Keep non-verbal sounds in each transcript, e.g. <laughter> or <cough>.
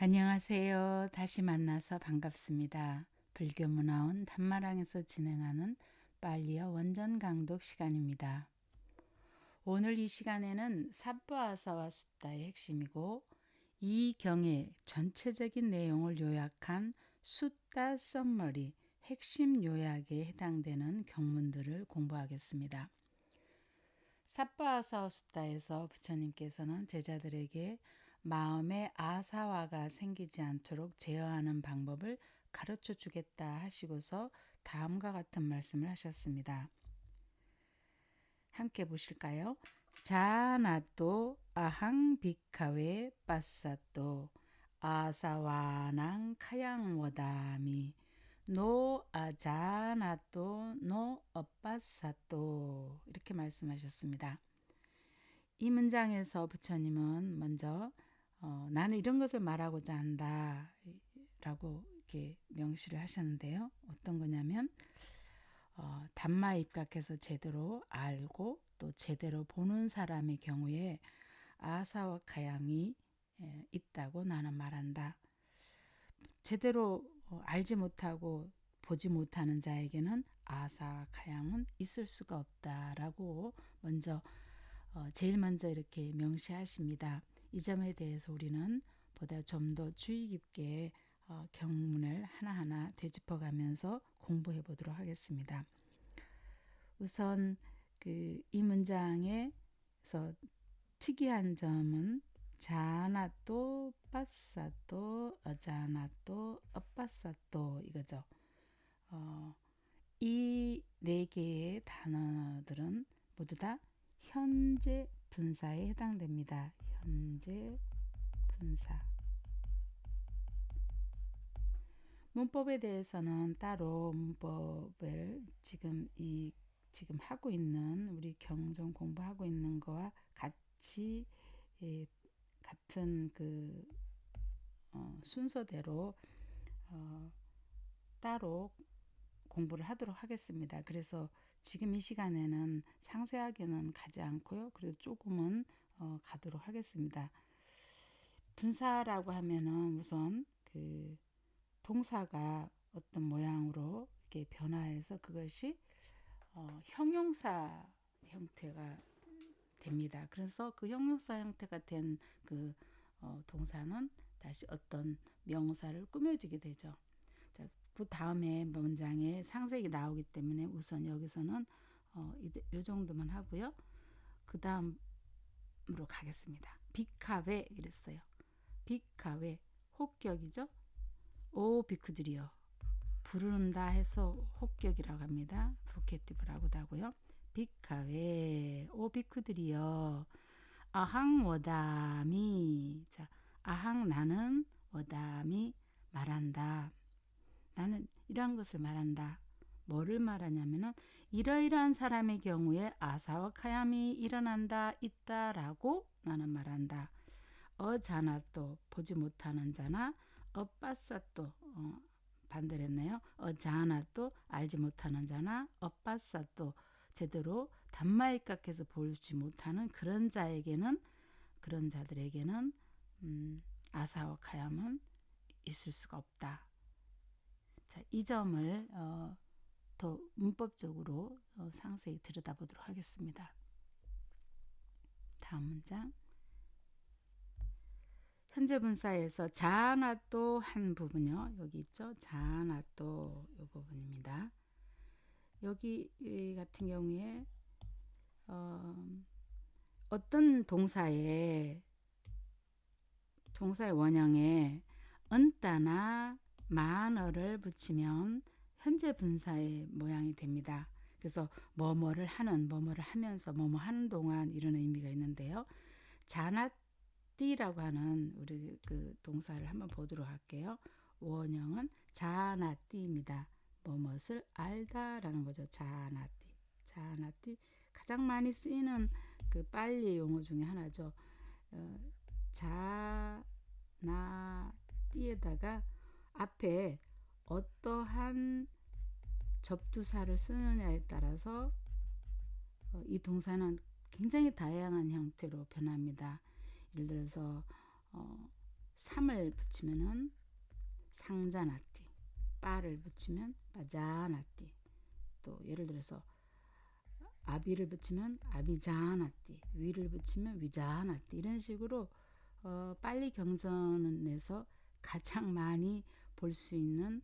안녕하세요. 다시 만나서 반갑습니다. 불교문화원 단마랑에서 진행하는 빨리어 원전 강독 시간입니다. 오늘 이 시간에는 삽바아사와 숫다의 핵심이고 이 경의 전체적인 내용을 요약한 숫다 썸머리 핵심 요약에 해당되는 경문들을 공부하겠습니다. 삽바아사와 숫다에서 부처님께서는 제자들에게 마음에 āsava가 생기지 않도록 제어하는 방법을 가르쳐 주겠다 하시고서 다음과 같은 말씀을 하셨습니다. 함께 보실까요? jānato ahaṃ bhikkhave passato āsavānaṃ khayaṃ vadāmi no ajānato no apassato 이렇게 말씀하셨습니다. 이 문장에서 부처님은 먼저 어, 나는 이런 것을 말하고자 한다 라고 이렇게 명시를 하셨는데요. 어떤 거냐면 어, 단마 입각해서 제대로 알고 또 제대로 보는 사람의 경우에 아사와 가양이 에, 있다고 나는 말한다. 제대로 어, 알지 못하고 보지 못하는 자에게는 아사와 가양은 있을 수가 없다라고 먼저 어, 제일 먼저 이렇게 명시하십니다. 이 점에 대해서 우리는 보다 좀 더 주의 깊게 어, 경문을 하나하나 되짚어 가면서 공부해 보도록 하겠습니다. 우선 그 이 문장에서 특이한 점은 자나또 빠사또 어자나또 엇빠사또 이거죠. 어, 이 네 개의 단어들은 모두 다 현재 분사에 해당됩니다. 현재 분사. 문법에 대해서는 따로 문법을 지금 이 지금 하고 있는 우리 경전 공부하고 있는 거와 같이 예, 같은 그 어, 순서대로 어, 따로 공부를 하도록 하겠습니다. 그래서 지금 이 시간에는 상세하게는 가지 않고요. 그래도 조금은 어, 가도록 하겠습니다. 분사라고 하면은 우선 그 동사가 어떤 모양으로 이렇게 변화해서 그것이 어, 형용사 형태가 됩니다. 그래서 그 형용사 형태가 된 그 어, 동사는 다시 어떤 명사를 꾸며주게 되죠. 자, 그 다음에 문장에 상색이 나오기 때문에 우선 여기서는 어, 이, 이 정도만 하고요. 그 다음 으로 가겠습니다. bhikkhave 이랬어요. bhikkhave 호격이죠. 오 bhikkhu들이여 부른다 해서 호격이라고 합니다. vocative라고도 하고요. bhikkhave 오 bhikkhu들이여 ahaṃ vadāmi 자 ahaṃ 나는 vadāmi 말한다. 나는 이러한 것을 말한다. 뭐를 말하냐면은 이러이러한 사람의 경우에 āsava khayaṃ이 일어난다 있다라고 나는 말한다. ajānato 보지 못하는 자나 apassato 어, 반대를 했네요. ajānato 알지 못하는 자나 apassato 제대로 단마이각해서 보지 못하는 그런 자에게는 그런 자들에게는 음, 아사와 카얌은 있을 수가 없다. 자, 이 점을 어, 더 문법적으로 어, 상세히 들여다보도록 하겠습니다. 다음 문장. 현재 분사에서 자나또 한 부분요. 여기 있죠. 자나또 이 부분입니다. 여기 같은 경우에 어, 어떤 동사에 동사의 원형에 은따나 만어를 붙이면 현재 분사의 모양이 됩니다. 그래서 뭐뭐를 하는, 뭐뭐를 하면서, 뭐뭐 하는 동안 이런 의미가 있는데요. 자나띠라고 하는 우리 그 동사를 한번 보도록 할게요. 원형은 자나띠입니다. 뭐뭇을 알다라는 거죠. 자나띠. 자나띠. 가장 많이 쓰이는 그 빨리 용어 중에 하나죠. 어, 자나띠에다가 앞에 어떠한 접두사를 쓰느냐에 따라서 어, 이 동사는 굉장히 다양한 형태로 변합니다. 예를 들어서 어, 3을 붙이면은 상자나띠 빠를 붙이면 빠자나띠 또 예를 들어서 아비를 붙이면 아비자나띠 위를 붙이면 위자나띠 이런 식으로 어, 빨리 경전에서 가장 많이 볼 수 있는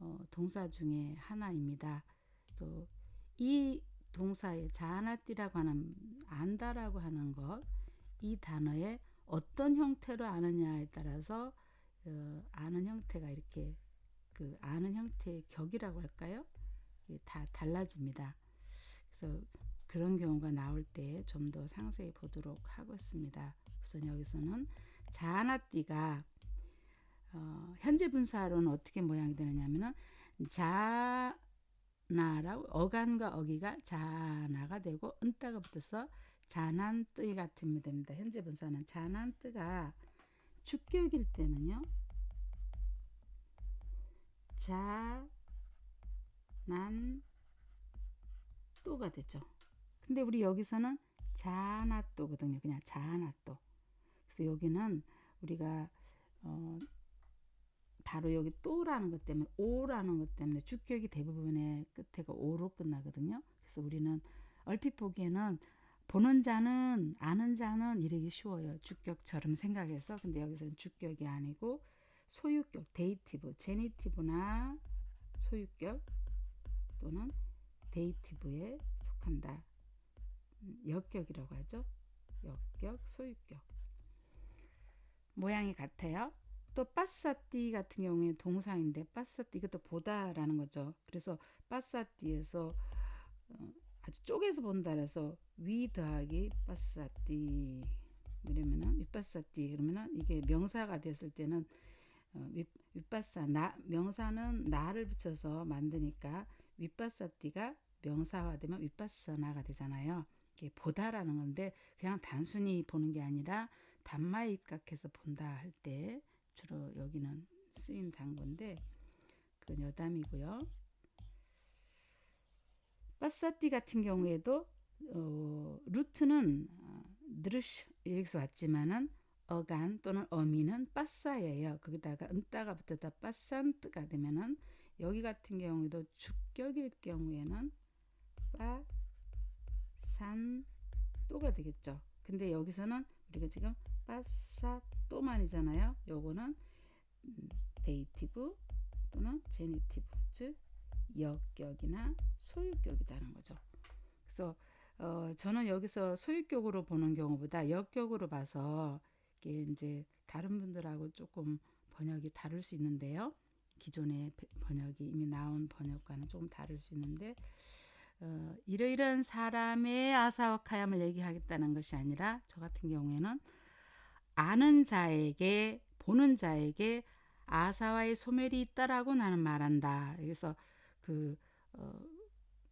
어, 동사 중에 하나입니다. 또 이 동사의 자나띠라고 하는 안다라고 하는 것 이 단어의 어떤 형태로 아느냐에 따라서 어, 아는 형태가 이렇게 그 아는 형태의 격이라고 할까요? 다 달라집니다. 그래서 그런 경우가 나올 때 좀 더 상세히 보도록 하겠습니다. 우선 여기서는 자나띠가 어, 현재 분사로는 어떻게 모양이 되느냐면은 자나라고 어간과 어기가 자나가 되고 은따가 붙어서 자난뜨 같으면 됩니다. 현재 분사는 자난뜨가 주격일 때는요. 자난또가 되죠. 근데 우리 여기서는 자나또거든요. 그냥 자나또. 그래서 여기는 우리가 어 바로 여기 to라는 것 때문에 o라는 것 때문에 주격이 대부분의 끝에가 o로 끝나거든요. 그래서 우리는 얼핏 보기에는 보는 자는 아는 자는 이러기 쉬워요. 주격처럼 생각해서 근데 여기서는 주격이 아니고 소유격 dative genitive나 소유격 또는 dative에 속한다. 음, 여격이라고 하죠. 여격 소유격 모양이 같아요. 또 빠사띠 같은 경우에 동사인데 빠사띠 이것도 보다라는 거죠. 그래서 빠사띠에서 어, 아주 쪼개서 본다 그래서 위 더하기 빠사띠 이러면은 윗빠사띠 그러면은 이게 명사가 됐을 때는 어, 윗, 윗빠사 나 명사는 나를 붙여서 만드니까 윗빠사띠가 명사화되면 윗빠사나가 되잖아요. 이게 보다라는 건데 그냥 단순히 보는 게 아니라 단마에 입각해서 본다 할 때 주로 여기는 쓰인 단건데 그건 여담이고요. 빠사띠 같은 경우에도 어, 루트는 어, 느르시 여기서 왔지만은 어간 또는 어미는 빠싸예요. 거기다가 은따가 붙었다 빠산뜨가 되면은 여기 같은 경우에도 주격일 경우에는 passanto가 되겠죠. 근데 여기서는 우리가 지금 passato만이잖아요. 요거는 음, dative 또는 genitive 즉 여격이나 소유격이라는 거죠. 그래서 어, 저는 여기서 소유격으로 보는 경우보다 여격으로 봐서 이게 이제 다른 분들하고 조금 번역이 다를 수 있는데요. 기존의 번역이 이미 나온 번역과는 조금 다를 수 있는데 어, 이러이러한 사람의 아사와 카얌을 얘기하겠다는 것이 아니라 저 같은 경우에는 아는 자에게 보는 자에게 아사와의 소멸이 있다라고 나는 말한다. 그래서 그 어,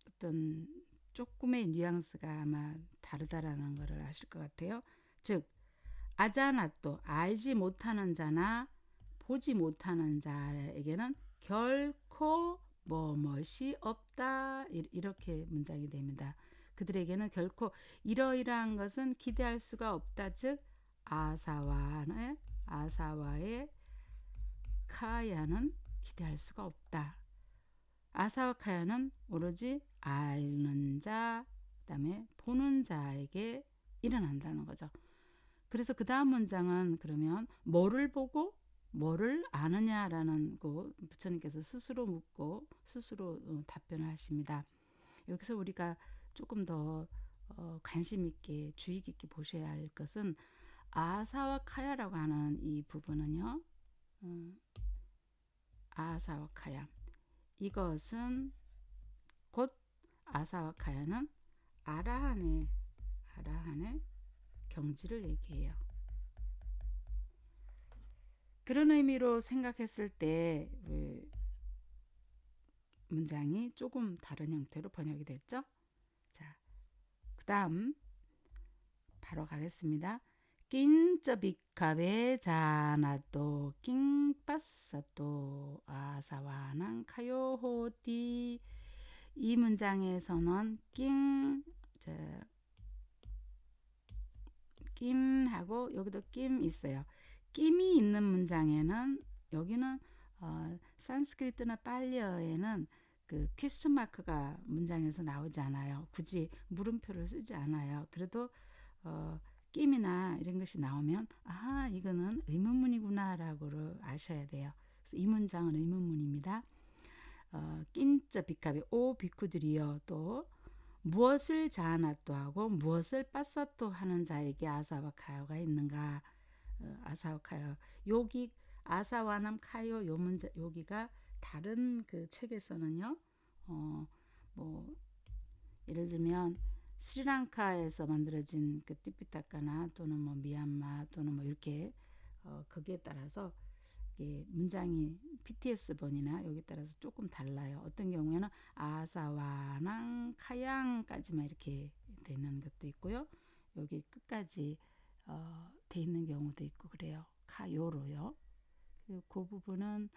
어떤 조금의 뉘앙스가 아마 다르다라는 것을 아실 것 같아요. 즉 아자나또 알지 못하는 자나 보지 못하는 자에게는 결코 뭐뭇이 없다 이렇게 문장이 됩니다. 그들에게는 결코 이러이러한 것은 기대할 수가 없다. 즉 아사와의 아사와의 카야는 기대할 수가 없다. 아사와 카야는 오로지 알는 자, 그다음에 보는 자에게 일어난다는 거죠. 그래서 그 다음 문장은 그러면 뭐를 보고 뭐를 아느냐라는 거 부처님께서 스스로 묻고 스스로 어, 답변을 하십니다. 여기서 우리가 조금 더 어, 관심 있게 주의 깊게 보셔야 할 것은 아사와 카야라고 하는 이 부분은요. 음, 아사와 카야 이것은 곧 아사와 카야는 아라한의 아라한의 경지를 얘기해요. 그런 의미로 생각했을 때 문장이 조금 다른 형태로 번역이 됐죠. 자, 그 다음 바로 가겠습니다. 낀쩌비카베 자나또 낑빠사또 아사와난 카요호띠 이 문장에서는 낑 자, 낌하고 여기도 낌 있어요. 끼미 있는 문장에는 여기는 어, 산스크리트나 빨리어에는 그 퀘스천 마크가 문장에서 나오지 않아요. 굳이 물음표를 쓰지 않아요. 그래도 어, 끼미나 이런 것이 나오면 아 이거는 의문문이구나라고 아셔야 돼요. 그래서 이 문장은 의문문입니다. 어, 낀자 비카비 오 비쿠들이여 또 무엇을 자아나또 하고 무엇을 빠사또 하는 자에게 아사와 카요가 있는가 어, 아사와 카요 여기 아사와남 카요 요 문자 여기가 다른 그 책에서는요 어뭐 예를 들면 스리랑카에서 만들어진 그 띠피타카나 또는 뭐 미얀마 또는 뭐 이렇게 어 거기에 따라서 이게 문장이 PTS 번이나 여기 따라서 조금 달라요. 어떤 경우에는 아사와낭 카양까지만 이렇게 돼 있는 것도 있고요. 여기 끝까지 어, 돼 있는 경우도 있고 그래요. 카요로요. 그, 그 부분은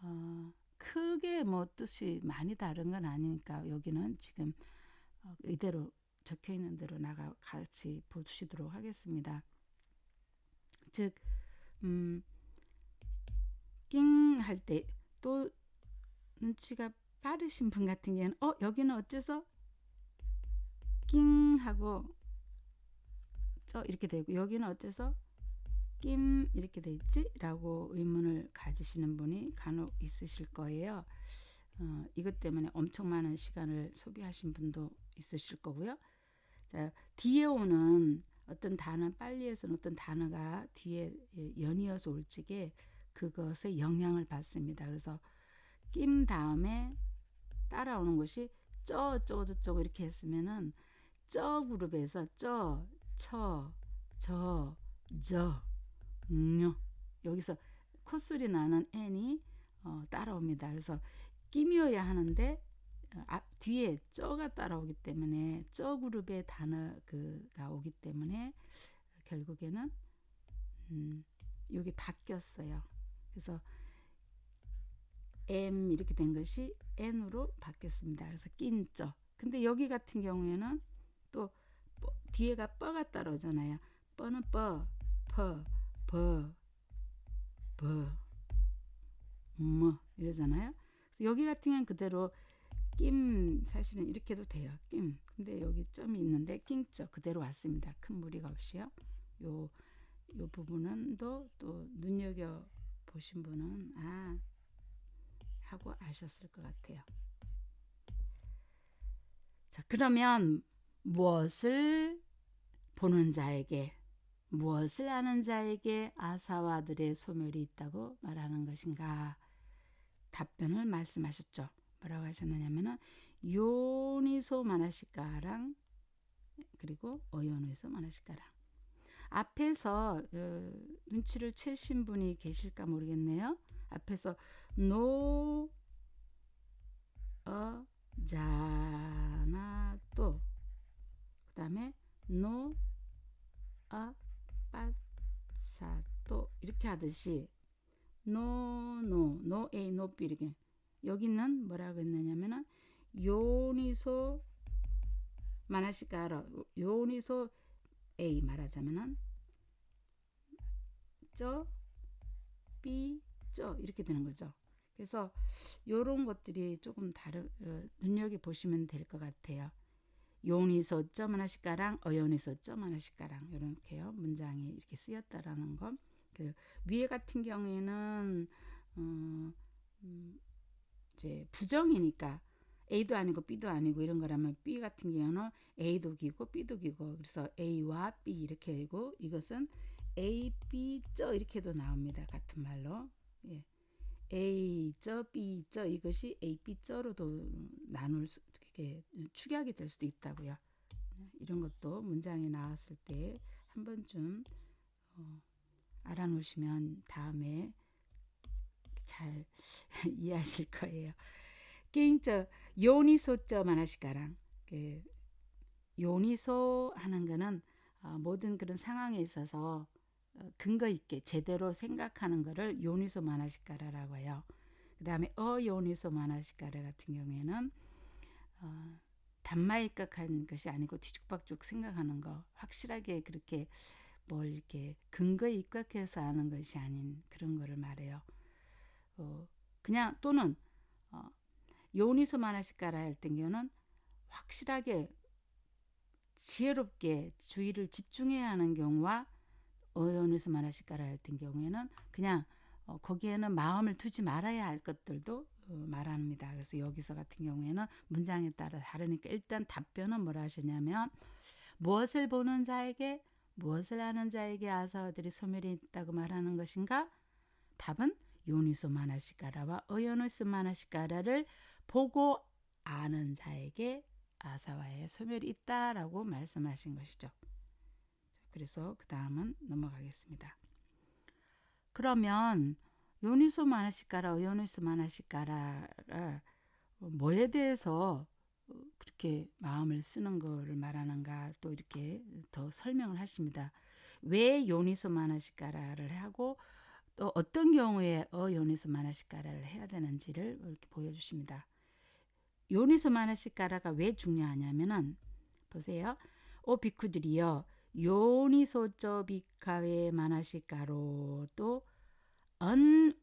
어, 크게 뭐 뜻이 많이 다른 건 아니니까 여기는 지금 어, 이대로 적혀 있는 대로 나가 같이 보시도록 하겠습니다. 즉, 음, 낑 할 때 또 눈치가 빠르신 분 같은 경우는 어 여기는 어째서 낑 하고 저 이렇게 되고 여기는 어째서 낌 이렇게 돼 있지? 라고 의문을 가지시는 분이 간혹 있으실 거예요. 어, 이것 때문에 엄청 많은 시간을 소비하신 분도 있으실 거고요. 자, 뒤에 오는 어떤 단어, 빨리 해서는 어떤 단어가 뒤에 연이어서 올 적에 그것에 영향을 받습니다. 그래서 낌 다음에 따라오는 것이 쩌, 저거, 저거 이렇게 했으면은 쩌 그룹에서 쩌, 처, 저, 저, 녀 여기서 콧소리 나는 n이 어, 따라옵니다. 그래서 끼미어야 하는데 어, 앞 뒤에 쩌가 따라오기 때문에 쩌 그룹의 단어가 오기 때문에 결국에는 음, 여기 바뀌었어요. 그래서 M 이렇게 된 것이 N으로 바뀌었습니다. 그래서 낀죠. 근데 여기 같은 경우에는 또 뒤에가 뻐가 따라오잖아요. 뻐는 뻐, 퍼, 버, 버, 뭐 이러잖아요. 여기 같은 경우는 그대로 낌 사실은 이렇게 도 돼요. 낌. 근데 여기 점이 있는데 낑죠. 그대로 왔습니다. 큰 무리가 없이요. 요, 요 부분은 또, 또 눈여겨 보신 분은 아 하고 아셨을 것 같아요. 자, 그러면 무엇을 보는 자에게 무엇을 아는 자에게 아사와들의 소멸이 있다고 말하는 것인가? 답변을 말씀하셨죠. 뭐라고 하셨느냐면은 yoniso manasikāraṃ 그리고 ayoniso manasikāraṃ. 앞에서 어, 눈치를 채신 분이 계실까 모르겠네요. 앞에서 no ajānato, 그 다음에 no apassato. 이렇게 하듯이 노, 노, 노, 에이, 노, 비 이렇게 여기는 뭐라고 했느냐면은 요니소 마나시카라 요니소 A 말하자면은 쩌, B, 쩌 이렇게 되는 거죠. 그래서 이런 것들이 조금 다른 어, 눈여겨 보시면 될 것 같아요. 요니소 점 하나씩가랑 어요니소 점 하나씩가랑 이렇게요 문장이 이렇게 쓰였다라는 거. 그 위에 같은 경우에는 어, 음, 이제 부정이니까 A도 아니고 B도 아니고 이런 거라면 B 같은 경우는 A도 기고 B도 기고 그래서 A와 B 이렇게 되고 이것은 A, B, 저 이렇게도 나옵니다. 같은 말로 예. A, 저, B, 저 이것이 A, B, 저로도 나눌 수, 이렇게 축약이 될 수도 있다고요. 이런 것도 문장에 나왔을 때 한 번쯤 어, 알아놓으시면 다음에 잘 <laughs> 이해하실 거예요. 게임저 요니소점 하나씩가랑 그 요니소 하는 거는 어, 모든 그런 상황에 있어서 어, 근거 있게 제대로 생각하는 것을 요니소 마나시카라라고 해요. 그 다음에 어요니소 마나시카라 같은 경우에는 어, 단마이각한 것이 아니고 뒤죽박죽 생각하는 거 확실하게 그렇게 뭘 이렇게 근거에 입각해서 아는 것이 아닌 그런 거를 말해요. 어, 그냥 또는 어, 요니소 마나시까라 할 경우는 확실하게 지혜롭게 주의를 집중해야 하는 경우와 어연에서 말하실까라 할 경우에는 그냥 어, 거기에는 마음을 두지 말아야 할 것들도 어, 말합니다. 그래서 여기서 같은 경우에는 문장에 따라 다르니까 일단 답변은 뭐라 하시냐면 무엇을 보는 자에게 무엇을 하는 자에게 아사와들이 소멸이 있다고 말하는 것인가? 답은 요니소 마나시까라와 어연니소 마나시까라를 보고 아는 자에게 아사와의 소멸이 있다라고 말씀하신 것이죠. 그래서 그 다음은 넘어가겠습니다. 그러면 요니소 마나시까라, 어요니소 마나시까라를 뭐에 대해서 그렇게 마음을 쓰는 거를 말하는가 또 이렇게 더 설명을 하십니다. 왜 yoniso manasikāra를 하고 또 어떤 경우에 어 yoniso manasikāra를 해야 되는지를 이렇게 보여주십니다. yoniso manasikāra가 왜 중요하냐면은 보세요. 오 bhikkhu들이여. yoniso ca bhikkhave manasikaroto 언우뻔나저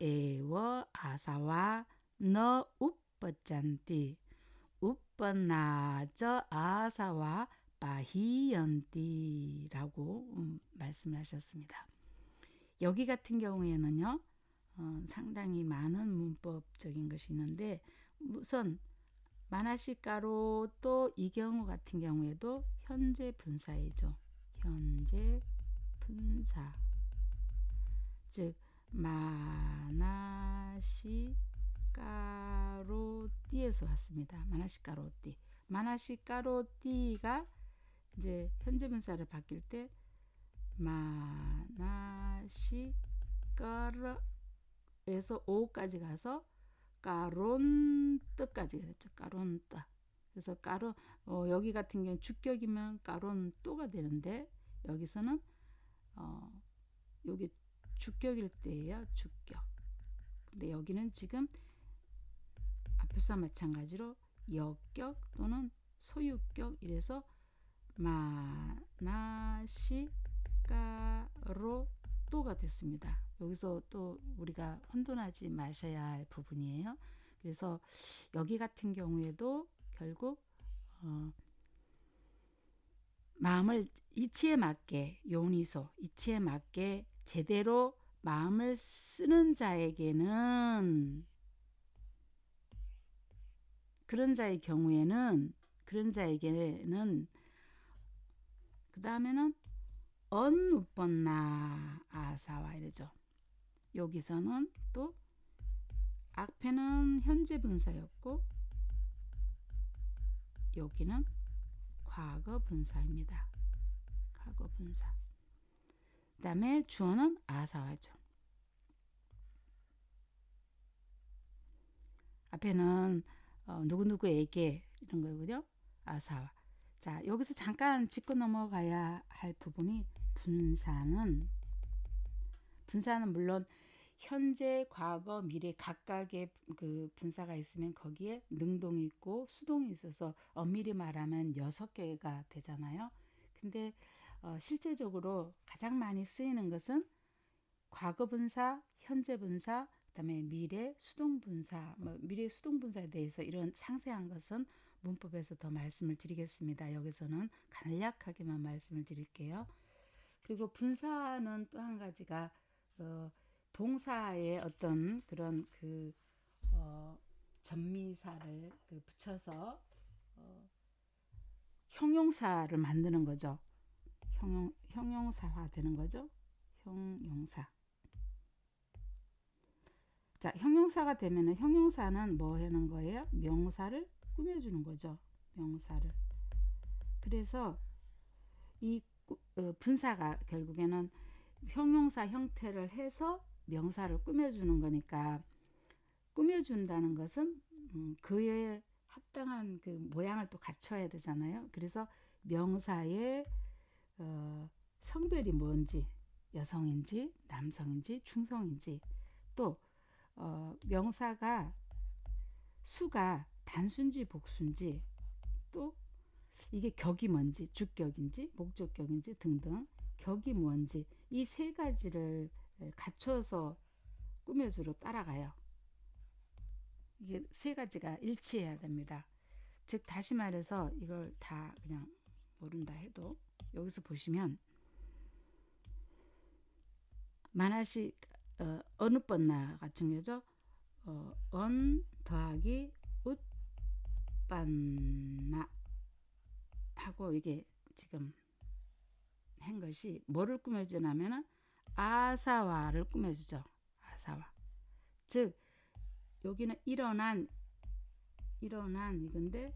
에워 아사와 너 우뻔짠띠 우뻔나저 아사와 바히연띠라고 음, 말씀하셨습니다. 여기 같은 경우에는요. 어, 상당히 많은 문법적인 것이 있는데 우선 마나시가로 또 이 경우 같은 경우에도 현재 분사이죠. 현재 분사 즉 마나시가로띠에서 왔습니다. 마나시가로띠 마나시가로띠가 이제 현재 분사를 바뀔 때 마나시가로 에서 오까지 가서 까론뜨까지 됐죠. 까론뜨. 그래서 까론 어, 여기 같은 경우 주격이면 까론또가 되는데 여기서는 어, 여기 주격일 때예요. 주격. 근데 여기는 지금 앞에서 마찬가지로 역격 또는 소유격 이래서 마나시 까로 또가 됐습니다. 여기서 또 우리가 혼돈하지 마셔야 할 부분이에요. 그래서 여기 같은 경우에도 결국 어, 마음을 이치에 맞게 요니소 이치에 맞게 제대로 마음을 쓰는 자에게는 그런 자의 경우에는 그런 자에게는 그 다음에는 언우번나 아사와 이러죠. 여기서는 또 앞에는 현재 분사였고 여기는 과거 분사입니다. 과거 분사. 그 다음에 주어는 아사와죠. 앞에는 어, 누구누구에게 이런 거거든요. 아사와. 자, 여기서 잠깐 짚고 넘어가야 할 부분이 분사는 분사는 물론 현재, 과거, 미래 각각의 그 분사가 있으면 거기에 능동이 있고 수동이 있어서 엄밀히 말하면 여섯 개가 되잖아요. 근데 어, 실제적으로 가장 많이 쓰이는 것은 과거 분사, 현재 분사, 그다음에 미래 수동 분사, 뭐 미래 수동 분사에 대해서 이런 상세한 것은 문법에서 더 말씀을 드리겠습니다. 여기서는 간략하게만 말씀을 드릴게요. 그리고 분사는 또 한 가지가 어, 동사의 어떤 그런 그 어, 전미사를 그 붙여서 어, 형용사를 만드는 거죠. 형용, 형용사화 되는 거죠. 형용사. 자, 형용사가 되면은 형용사는 뭐 하는 거예요? 명사를 꾸며주는 거죠. 명사를. 그래서 이 어, 분사가 결국에는 형용사 형태를 해서 명사를 꾸며주는 거니까 꾸며준다는 것은 음, 그에 합당한 그 모양을 또 갖춰야 되잖아요. 그래서 명사의 어, 성별이 뭔지 여성인지 남성인지 중성인지 또 어, 명사가 수가 단순지 복순지 또 이게 격이 뭔지 주격인지 목적격인지 등등 격이 뭔지 이 세 가지를 갖춰서 꾸며주로 따라가요. 이게 세 가지가 일치해야 됩니다. 즉 다시 말해서 이걸 다 그냥 모른다 해도 여기서 보시면 만화식 어, 어느 번나 같은 거죠. 어, 언 더하기 웃반나 하고 이게 지금 한 것이 뭐를 꾸며주냐면은 아사와를 꾸며주죠. 아사와. 즉 여기는 일어난 일어난 이건데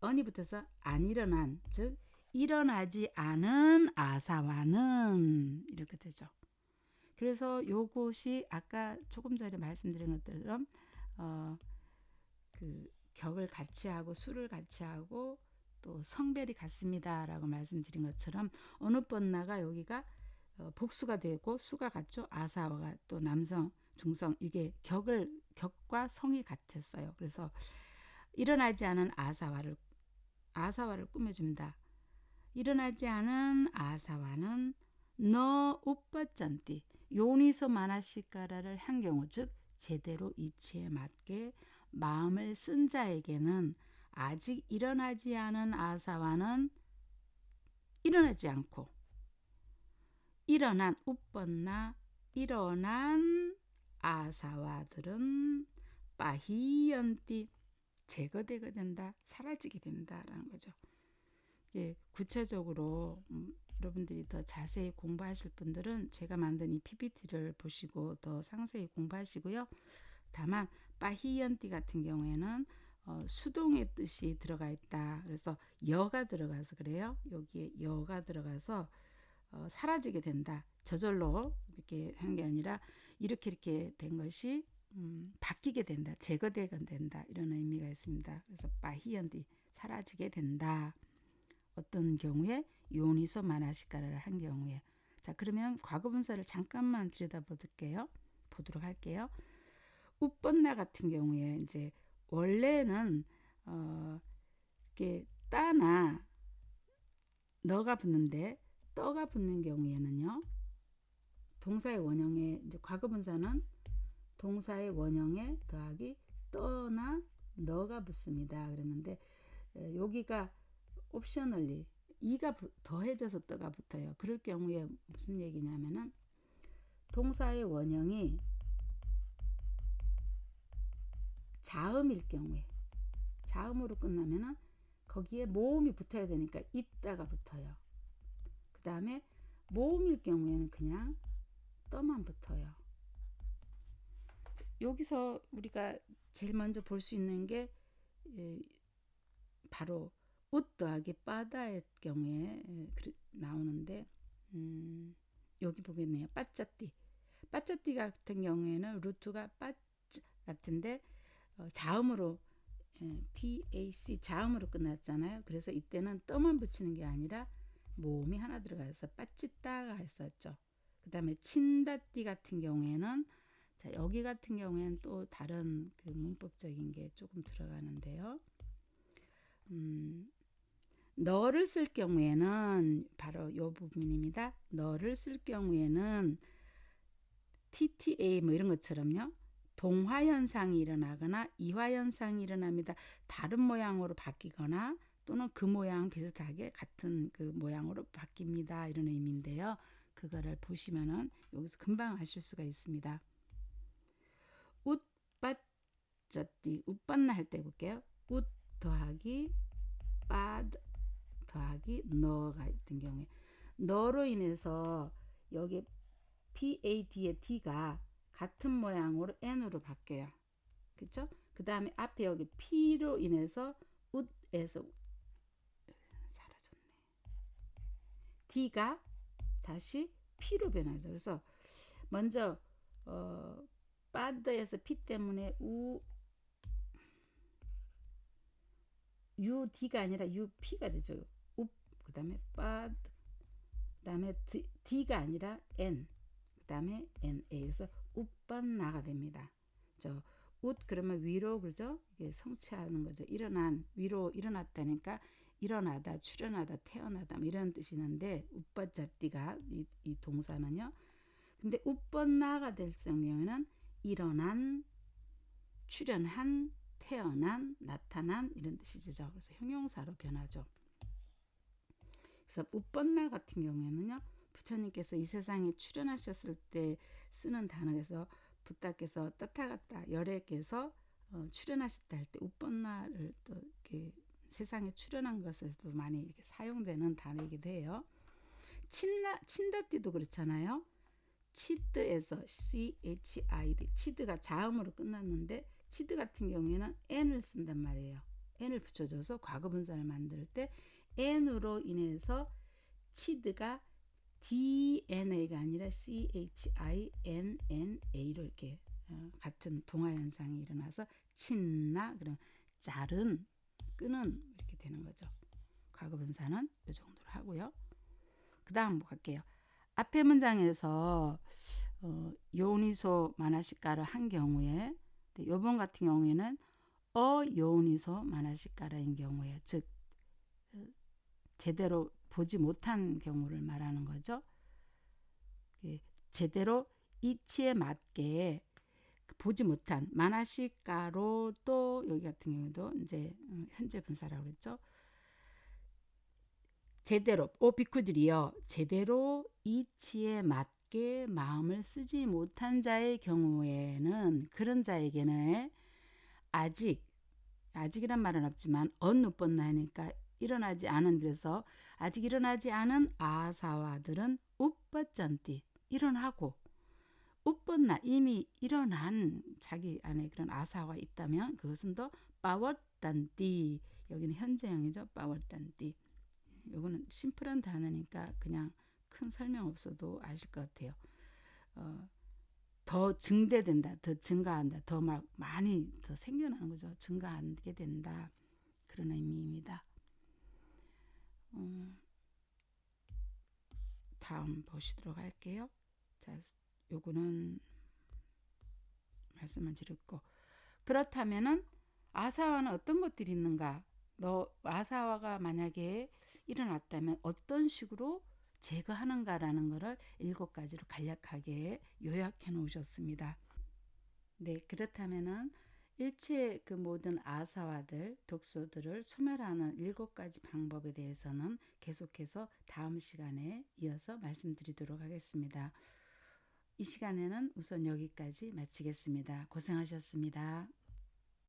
언이 붙어서 안 일어난 즉 일어나지 않은 아사와는 이렇게 되죠. 그래서 요것이 아까 조금 전에 말씀드린 것처럼 어, 그 격을 같이 하고 수를 같이 하고 또 성별이 같습니다 라고 말씀드린 것처럼 어느 번나가 여기가 어, 복수가 되고 수가 같죠. 아사와가 또 남성, 중성 이게 격을 격과 성이 같았어요. 그래서 일어나지 않은 아사와를 아사와를 꾸며줍니다. 일어나지 않은 아사와는 너 오빠 짠띠 요니소 마나시카라를 한 경우 즉 제대로 이치에 맞게 마음을 쓴 자에게는 아직 일어나지 않은 아사와는 일어나지 않고 일어난 우번나 일어난 아사와들은 빠히연띠 제거되게 된다 사라지게 된다라는 거죠. 예, 구체적으로 음, 여러분들이 더 자세히 공부하실 분들은 제가 만든 이 PPT를 보시고 더 상세히 공부하시고요. 다만 빠히연띠 같은 경우에는 어, 수동의 뜻이 들어가 있다. 그래서 여가 들어가서 그래요. 여기에 여가 들어가서 어, 사라지게 된다. 저절로 이렇게 한 게 아니라 이렇게 이렇게 된 것이 음, 바뀌게 된다. 제거되게 된다. 이런 의미가 있습니다. 그래서 빠히연디 사라지게 된다. 어떤 경우에 요니소 마나시카라를 한 경우에 자 그러면 과거분사를 잠깐만 들여다볼게요. 보도록 할게요. 우번나 같은 경우에 이제 원래는 어 이렇게 따나 너가 붙는데 떠가 붙는 경우에는요. 동사의 원형에 이제 과거분사는 동사의 원형에 더하기 떠나 너가 붙습니다. 그랬는데 여기가 옵셔널리 이가 더해져서 떠가 붙어요. 그럴 경우에 무슨 얘기냐면은 동사의 원형이 자음일 경우에 자음으로 끝나면은 거기에 모음이 붙어야 되니까 있다가 붙어요. 그 다음에 모음일 경우에는 그냥 떠만 붙어요. 여기서 우리가 제일 먼저 볼 수 있는 게 예, 바로 웃 더하기 빠다의 경우에 예, 나오는데 음, 여기 보겠네요. 빠짜띠. 빠짜띠 같은 경우에는 루트가 빠짜 같은데 어, 자음으로 예, PAC 자음으로 끝났잖아요. 그래서 이때는 떠만 붙이는 게 아니라 모음이 하나 들어가서 빠찌따가 했었죠. 그 다음에 친다띠 같은 경우에는 자 여기 같은 경우에는 또 다른 그 문법적인 게 조금 들어가는데요. 음, 너를 쓸 경우에는 바로 요 부분입니다. 너를 쓸 경우에는 TTA 뭐 이런 것처럼요. 동화 현상이 일어나거나 이화 현상이 일어납니다. 다른 모양으로 바뀌거나 또는 그 모양 비슷하게 같은 그 모양으로 바뀝니다. 이런 의미인데요. 그거를 보시면은 여기서 금방 아실 수가 있습니다. 웃빠쩌띠 웃받나 할 때 볼게요. 웃 더하기 빠 더하기 너가 있던 경우에 너로 인해서 여기 PAD의 D가 같은 모양으로 N으로 바뀌어요. 그렇죠? 그 다음에 앞에 여기 P로 인해서 웃에서 사라졌네. D가 다시 P로 변하죠. 그래서 먼저 어, 바드에서 P 때문에 우 UD가 아니라 UP가 되죠. 우, 그 다음에 바드, 그 다음에 D가 아니라 N, 그 다음에 NA. 그래서 웃반나가 됩니다. 저, 웃 그러면 위로 그죠? 이게 성취하는 거죠. 일어난, 위로 일어났다니까 일어나다, 출현하다, 태어나다 뭐 이런 뜻이 있는데 우빠자띠가 이, 이 동사는요. 근데 우뻔나가 될 경우에는 일어난, 출현한, 태어난, 나타난 이런 뜻이죠. 그래서 형용사로 변하죠. 그래서 우뻔나 같은 경우에는요. 부처님께서 이 세상에 출현하셨을 때 쓰는 단어에서 부탁께서 따타갔다 열애께서 어, 출현하셨다 할 때 우뻔나를 또 이렇게 세상에 출현한 것에도 많이 이렇게 사용되는 단어이기도 해요. 친나 친다띠도 그렇잖아요. 치드에서 chid 치드가 자음으로 끝났는데 치드 같은 경우에는 n을 쓴단 말이에요. n을 붙여줘서 과거분사를 만들 때 n으로 인해서 치드가 DNA가 아니라 CHINNA로 이렇게 어, 같은 동화 현상이 일어나서 친나 그럼 자른 끄는 이렇게 되는 거죠. 과거 분사는 이 정도로 하고요. 그 다음 갈게요. 앞에 문장에서 어, 요니소 마나시카를 한 경우에 요번 같은 경우에는 어요니소 마나시카라인 경우에 즉 어, 제대로 보지 못한 경우를 말하는 거죠. 제대로 이치에 맞게 보지 못한 마나시카로 또 여기 같은 경우도 이제 음, 현재 분사라고 그랬죠. 제대로 오 비쿠들이요 제대로 이치에 맞게 마음을 쓰지 못한 자의 경우에는 그런 자에게는 아직 아직이란 말은 없지만 어느 번 나니까 일어나지 않은 그래서 아직 일어나지 않은 아사와들은 우빠짠띠 일어나고 우뻔나 이미 일어난 자기 안에 그런 아사와 있다면 그것은 더 빠웠단띠 여기는 현재형이죠. 빠웠단띠. 요거는 심플한 단어니까 그냥 큰 설명 없어도 아실 것 같아요. 어, 더 증대된다 더 증가한다 더 막 많이 더 생겨나는 거죠. 증가하게 된다. 그런 의미입니다 음, 다음 보시도록 할게요. 자, 요거는 말씀을 드렸고 그렇다면은 아사와는 어떤 것들이 있는가? 너 아사와가 만약에 일어났다면 어떤 식으로 제거하는가라는 것을 일곱 가지로 간략하게 요약해 놓으셨습니다. 네, 그렇다면은 일체 그 모든 아사와들, 독소들을 소멸하는 일곱 가지 방법에 대해서는 계속해서 다음 시간에 이어서 말씀드리도록 하겠습니다. 이 시간에는 우선 여기까지 마치겠습니다. 고생하셨습니다.